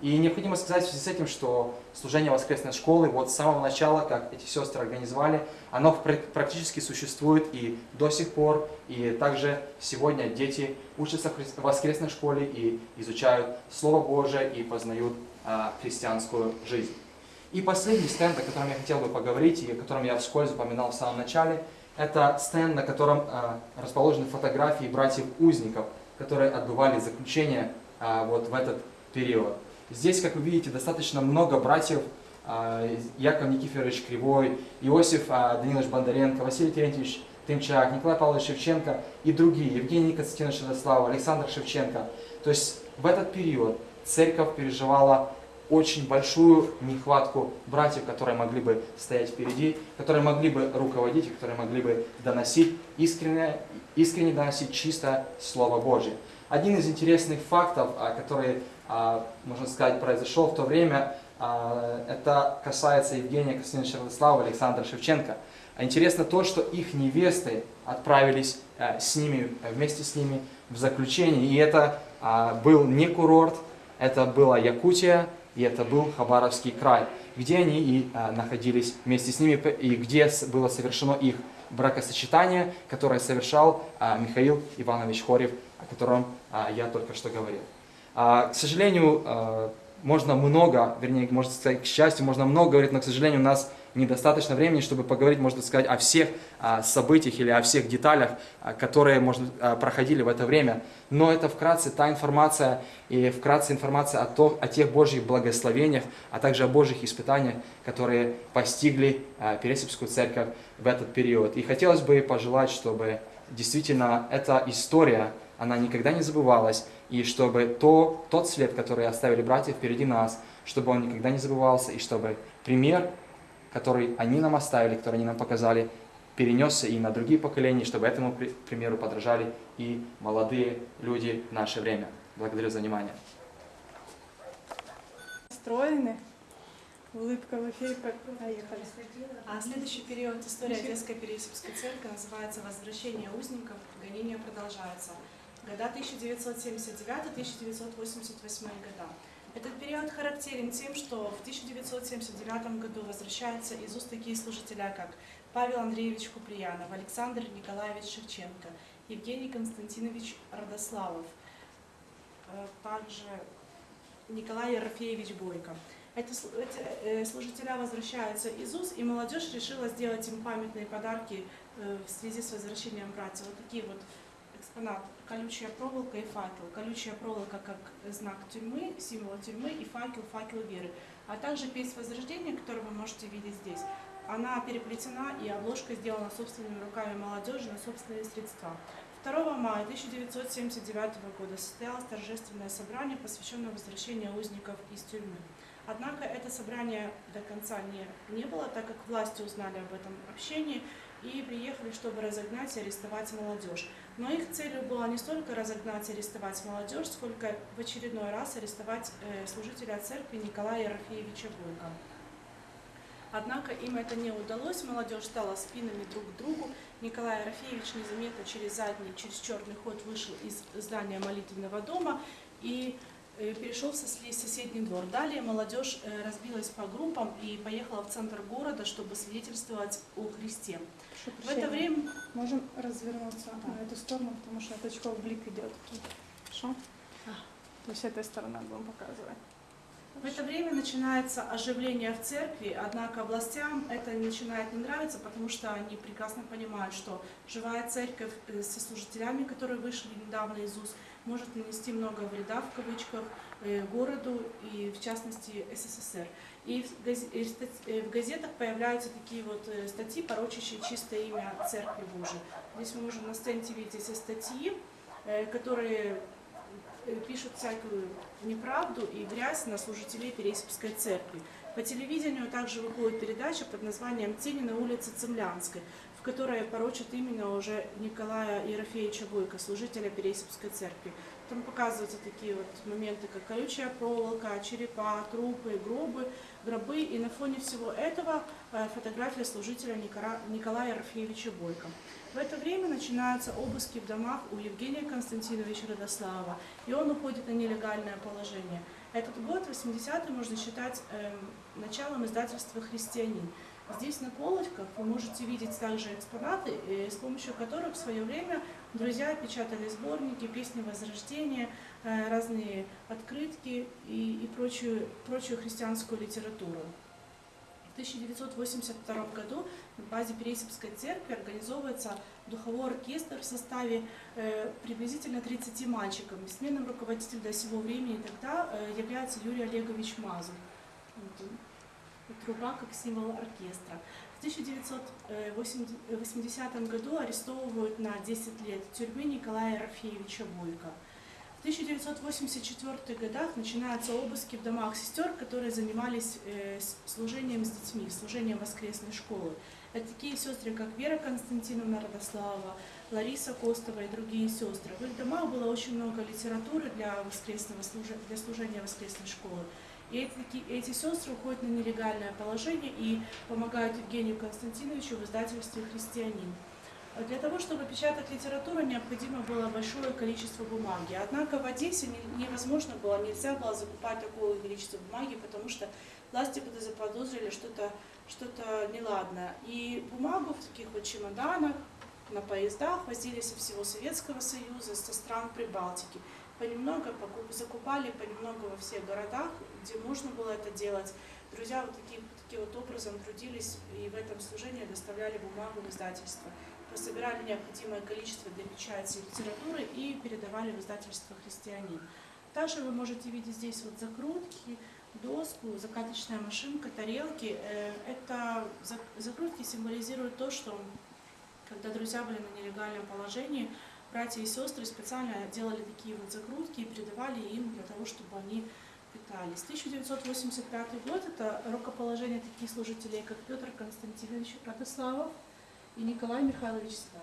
И необходимо сказать в связи с этим, что служение воскресной школы вот с самого начала, как эти сестры организовали, оно пр- практически существует и до сих пор. И также сегодня дети учатся в воскресной школе и изучают Слово Божие и познают а, христианскую жизнь. И последний стенд, о котором я хотел бы поговорить и о котором я вскользь упоминал в самом начале, это стенд, на котором а, расположены фотографии братьев-узников, которые отбывали заключение а, вот в этот период. Здесь, как вы видите, достаточно много братьев, а, Яков Никифорович Кривой, Иосиф Данилович Бондаренко, Василий Терентьевич Тымчак, Николай Павлович Шевченко и другие, Евгений Константинович Шедослав, Александр Шевченко. То есть в этот период церковь переживала очень большую нехватку братьев, которые могли бы стоять впереди, которые могли бы руководить, которые могли бы доносить искренне, искренне доносить чисто Слово Божье. Один из интересных фактов, а, который, а, можно сказать, произошел в то время, а, это касается Евгения Константиновича Радослава и Александра Шевченко. Интересно то, что их невесты отправились с ними, вместе с ними в заключение. И это был не курорт, это была Якутия, и это был Хабаровский край, где они и а, находились вместе с ними, и где было совершено их бракосочетание, которое совершал а, Михаил Иванович Хорев, о котором а, я только что говорил. К сожалению, можно много, вернее, можно сказать, к счастью, можно много говорить, но, к сожалению, у нас недостаточно времени, чтобы поговорить, можно сказать, о всех а, событиях или о всех деталях, а, которые, может, а, проходили в это время. Но это вкратце та информация и вкратце информация о, том, о тех Божьих благословениях, а также о Божьих испытаниях, которые постигли Пересипскую церковь в этот период. И хотелось бы пожелать, чтобы действительно эта история, она никогда не забывалась, и чтобы то, тот след, который оставили братья впереди нас, чтобы он никогда не забывался, и чтобы пример, который они нам оставили, который они нам показали, перенесся и на другие поколения, чтобы этому при- примеру подражали и молодые люди в наше время. Благодарю за внимание. Настроены. Улыбка в эфире. Поехали. А следующий период истории Одесской Переяславской церкви называется «Возвращение узников. Гонения продолжаются». Года 1979-1988 года. Этот период характерен тем, что в 1979 году возвращаются из уст такие служителя, как Павел Андреевич Куприянов, Александр Николаевич Шевченко, Евгений Константинович Родославов, э, также Николай Ерофеевич Бойко. Сл- эти э, служителя возвращаются из УЗ, и молодежь решила сделать им памятные подарки э, в связи с возвращением братьев. Вот такие вот экспонаты. Колючая проволока и факел. Колючая проволока как знак тюрьмы, символ тюрьмы, и факел, факел веры. А также песнь Возрождения, которую вы можете видеть здесь. Она переплетена, и обложка сделана собственными руками молодежи на собственные средства. 2 мая 1979 года состоялось торжественное собрание, посвященное возвращению узников из тюрьмы. Однако это собрание до конца не, не было, так как власти узнали об этом общении и приехали, чтобы разогнать и арестовать молодежь. Но их целью было не столько разогнать и арестовать молодежь, сколько в очередной раз арестовать э, служителя церкви Николая Ерофеевича Бойко. Однако им это не удалось, молодежь стала спинами друг к другу. Николай Ерофеевич незаметно через задний, через черный ход вышел из здания молитвенного дома и э, перешел в сос- соседний двор. Далее молодежь э, разбилась по группам и поехала в центр города, чтобы свидетельствовать о Христе. В это время Можем развернуться на эту сторону, потому что от очков блик идет. Хорошо? То есть этой стороны будем показывать. В это время начинается оживление в церкви, однако властям это начинает не нравиться, потому что они прекрасно понимают, что живая церковь э, со служителями, которые вышли недавно из УЗ, может нанести много вреда в кавычках э, городу и в частности СССР. И в газ- э, в газетах появляются такие вот э, статьи, порочащие чистое имя Церкви Божией. Здесь мы можем на стенде видеть эти статьи, э, которые пишут всякую неправду и грязь на служителей Пересипской церкви. По телевидению также выходит передача под названием «Тени на улице Цемлянской», в которой порочат именно уже Николая Ерофеевича Бойко, служителя Пересипской церкви. Там показываются такие вот моменты, как колючая проволока, черепа, трупы, гробы, гробы. И на фоне всего этого э, фотография служителя Николая Ерофеевича Бойко. В это время начинаются обыски в домах у Евгения Константиновича Родослава, и он уходит на нелегальное положение. Этот год, 80-й, можно считать эм, началом издательства «Христианин». Здесь на полочках вы можете видеть также экспонаты, э, с помощью которых в свое время друзья печатали сборники, песни Возрождения, э, разные открытки и, и прочую, прочую христианскую литературу. В 1982 году на базе Пересипской церкви организовывается духовой оркестр в составе э, приблизительно 30 мальчиков. Бессменным руководителем до сего времени тогда э, является Юрий Олегович Мазур. Вот Труба как символ оркестра. В 1980 году арестовывают на 10 лет тюрьмы Николая Рафеевича Бойко. В 1984 годах начинаются обыски в домах сестер, которые занимались э, служением с детьми, служением воскресной школы. Это такие сестры, как Вера Константиновна Родослава, Лариса Костова и другие сестры. В их домах было очень много литературы для, воскресного для служения воскресной школы. И эти, эти сестры уходят на нелегальное положение и помогают Евгению Константиновичу в издательстве «Христианин». Для того, чтобы печатать литературу, необходимо было большое количество бумаги. Однако в Одессе не- невозможно было, нельзя было закупать такое количество бумаги, потому что власти бы заподозрили что-то что неладное. И бумагу в таких вот чемоданах на поездах возили со всего Советского Союза, со стран Прибалтики. Понемногу покуп- закупали понемногу во всех городах, где можно было это делать. Друзья вот таким, таким вот образом трудились и в этом служении доставляли бумагу в издательство. Собирали необходимое количество для печати литературы и передавали в издательство «Христианин». Также вы можете видеть здесь вот закрутки, доску, закаточная машинка, тарелки. Э, Это зак- закрутки символизируют то, что когда друзья были на нелегальном положении, братья и сестры специально делали такие вот закрутки и передавали им для того, чтобы они питались. 1985 год – это рукоположение таких служителей, как Петр Константинович Радославов и Николай Михайлович Свят.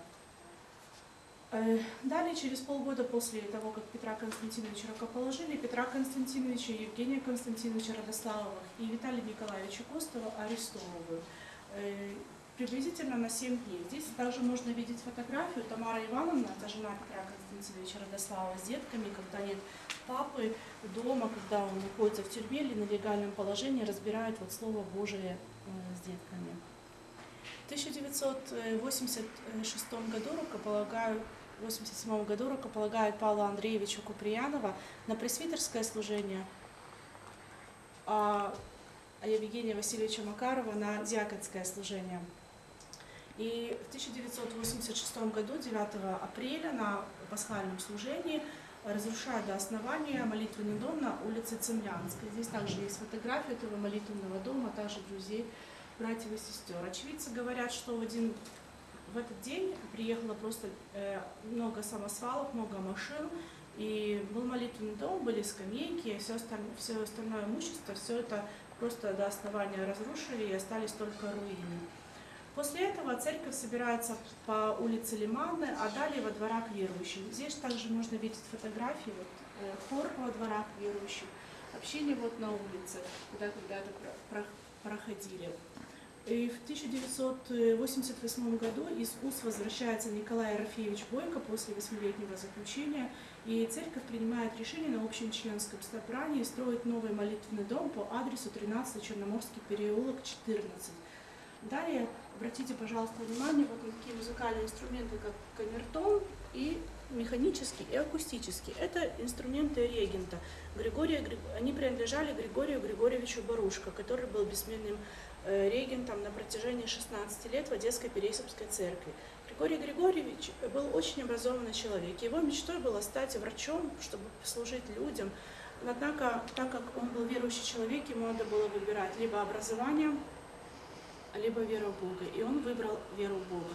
Э, Далее, через полгода после того, как Петра Константиновича рукоположили, Петра Константиновича, Евгения Константиновича Радославовых и Виталия Николаевича Костова арестовывают. Приблизительно на 7 дней. Здесь также можно видеть фотографию Тамара Ивановна, это жена Петра Константиновича Радослава, с детками, когда нет папы дома, когда он находится в тюрьме или на легальном положении, разбирает вот Слово Божие э, с детками. В 1986 году рукополагают 1987 году рукополагают Павла Андреевича Куприянова на пресвитерское служение, а а Евгения Васильевича Макарова на диаконское служение. И в 1986 году, 9 апреля, на пасхальном служении разрушают до основания молитвенный дом на улице Цемлянской. Здесь также есть фотография этого молитвенного дома, также друзей, братьев и сестер. Очевидцы говорят, что в, один, в этот день приехало просто э, много самосвалов, много машин, и был молитвенный дом, были скамейки, все остальное, все остальное имущество, все это просто до основания разрушили и остались только руины. После этого церковь собирается по улице Лиманны, а далее во дворах верующих. Здесь также можно видеть фотографии, вот, э, хор во дворах верующих, общение вот на улице, куда когда-то про- про- проходили. И в 1988 году из УС возвращается Николай Ерофеевич Бойко после восьмилетнего заключения, и церковь принимает решение на общем членском собрании строить новый молитвенный дом по адресу 13 Черноморский переулок, 14. Далее обратите, пожалуйста, внимание вот на такие музыкальные инструменты, как камертон и механический и акустический. Это инструменты регента. Григория, Гри- они принадлежали Григорию Григорьевичу Барушко, который был бессменным э, регентом на протяжении 16 лет в Одесской Пересипской церкви. Григорий Григорьевич был очень образованный человек. Его мечтой было стать врачом, чтобы служить людям. Однако, так как он был верующий человек, ему надо было выбирать либо образование, либо веру в Бога. И он выбрал веру в Бога.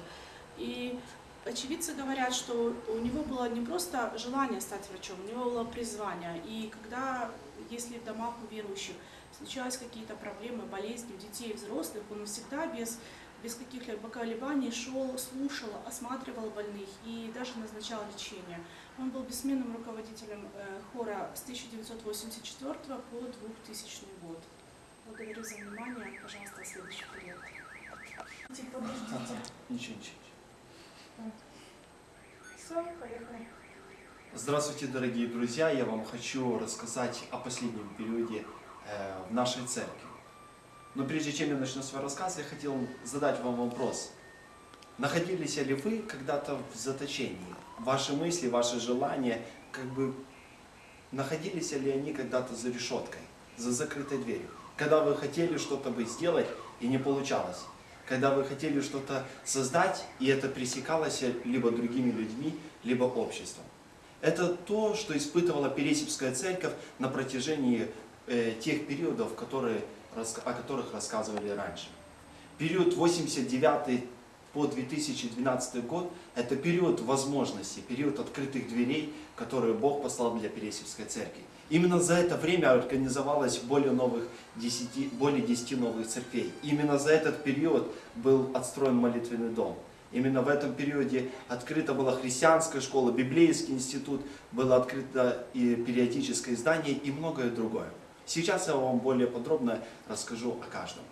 И очевидцы говорят, что у него было не просто желание стать врачом, у него было призвание. И когда, если в домах у верующих случались какие-то проблемы, болезни у детей взрослых, он всегда без, без каких-либо колебаний шел, слушал, осматривал больных и даже назначал лечение. Он был бессменным руководителем э, хора с 1984 по 2000 год. Благодарю за внимание. Пожалуйста, следующий период. Подождите. Ничего, ничего. Все, поехали. Здравствуйте, дорогие друзья! Я вам хочу рассказать о последнем периоде э, в нашей церкви. Но прежде чем я начну свой рассказ, я хотел задать вам вопрос. Находились ли вы когда-то в заточении? Ваши мысли, ваши желания, как бы находились ли они когда-то за решеткой, за закрытой дверью? Когда вы хотели что-то бы сделать и не получалось? Когда вы хотели что-то создать, и это пресекалось либо другими людьми, либо обществом? Это то, что испытывала Пересипская церковь на протяжении э, тех периодов, которые, о которых рассказывали раньше. Период 89 по 2012 год – это период возможностей, период открытых дверей, которые Бог послал для Пересипской церкви. Именно за это время организовалось более, новых 10, более 10 новых церквей. Именно за этот период был отстроен молитвенный дом. Именно в этом периоде открыта была христианская школа, библейский институт, было открыто и периодическое издание и многое другое. Сейчас я вам более подробно расскажу о каждом.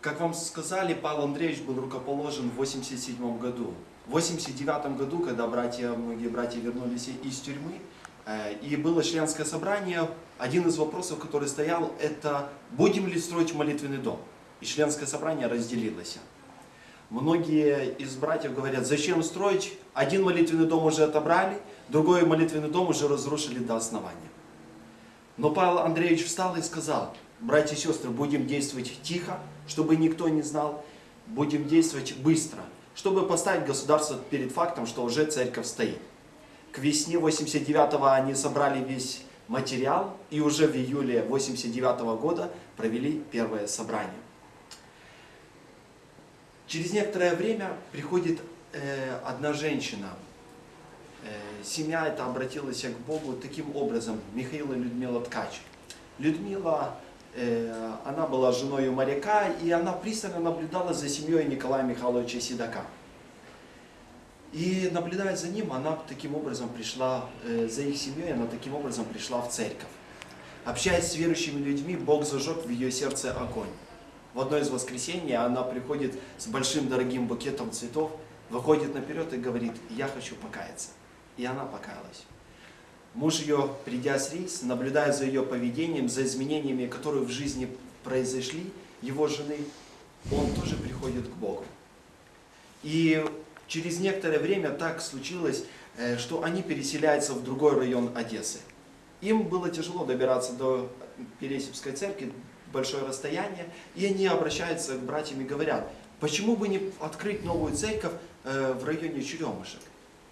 Как вам сказали, Павел Андреевич был рукоположен в 87 году. В 89 году, когда братья, многие братья вернулись из тюрьмы, и было членское собрание, один из вопросов, который стоял, это будем ли строить молитвенный дом? И членское собрание разделилось. Многие из братьев говорят, зачем строить? Один молитвенный дом уже отобрали, другой молитвенный дом уже разрушили до основания. Но Павел Андреевич встал и сказал, братья и сестры, будем действовать тихо, чтобы никто не знал, будем действовать быстро, чтобы поставить государство перед фактом, что уже церковь стоит. К весне 89-го они собрали весь материал и уже в июле 89 -го года провели первое собрание. Через некоторое время приходит э, одна женщина. Э, семья эта обратилась к Богу таким образом, Михаил и Людмила Ткач. Людмила, э, она была женой моряка, и она пристально наблюдала за семьей Николая Михайловича Седока. И наблюдая за ним, она таким образом пришла, э, за их семьей, она таким образом пришла в церковь. Общаясь с верующими людьми, Бог зажег в ее сердце огонь. В одно из воскресений она приходит с большим дорогим букетом цветов, выходит наперед и говорит, я хочу покаяться. И она покаялась. Муж ее, придя с рейс, наблюдая за ее поведением, за изменениями, которые в жизни произошли, его жены, он тоже приходит к Богу. И через некоторое время так случилось, э, что они переселяются в другой район Одессы. Им было тяжело добираться до Пересипской церкви, большое расстояние, и они обращаются к братьям и говорят, почему бы не открыть новую церковь э, в районе Черемушек?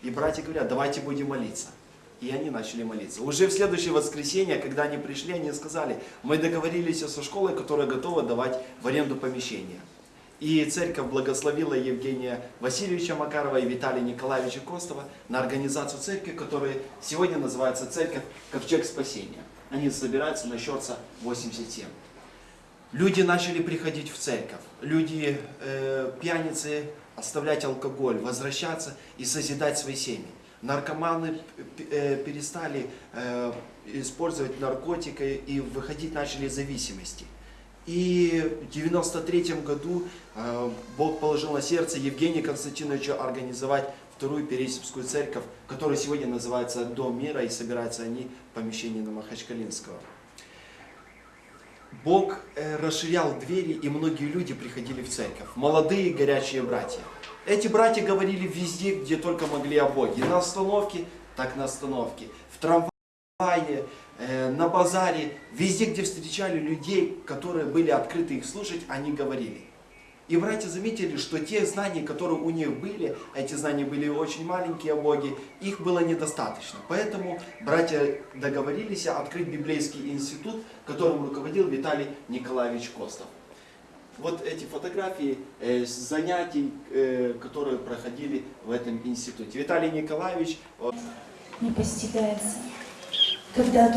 И братья говорят, давайте будем молиться. И они начали молиться. Уже в следующее воскресенье, когда они пришли, они сказали, мы договорились со школой, которая готова давать в аренду помещение. И церковь благословила Евгения Васильевича Макарова и Виталия Николаевича Костова на организацию церкви, которая сегодня называется Церковь Ковчег Спасения. Они собираются на Щорца 87. Люди начали приходить в церковь. Люди, э, пьяницы, оставлять алкоголь, возвращаться и созидать свои семьи. Наркоманы э, перестали э, использовать наркотики и выходить начали из зависимости. И в 93 году э, Бог положил на сердце Евгения Константиновича организовать вторую Пересипскую церковь, которая сегодня называется Дом мира, и собираются они в помещении на Махачкалинского. Бог э, расширял двери, и многие люди приходили в церковь. Молодые горячие братья. Эти братья говорили везде, где только могли о Боге. На остановке, так на остановке. В трамвае, на базаре. Везде, где встречали людей, которые были открыты их слушать, они говорили. И братья заметили, что те знания, которые у них были, а эти знания были очень маленькие о Боге, их было недостаточно. Поэтому братья договорились открыть библейский институт, которым руководил Виталий Николаевич Костов. Вот эти фотографии э, занятий, э, которые проходили в этом институте. Виталий Николаевич... не постигается, когда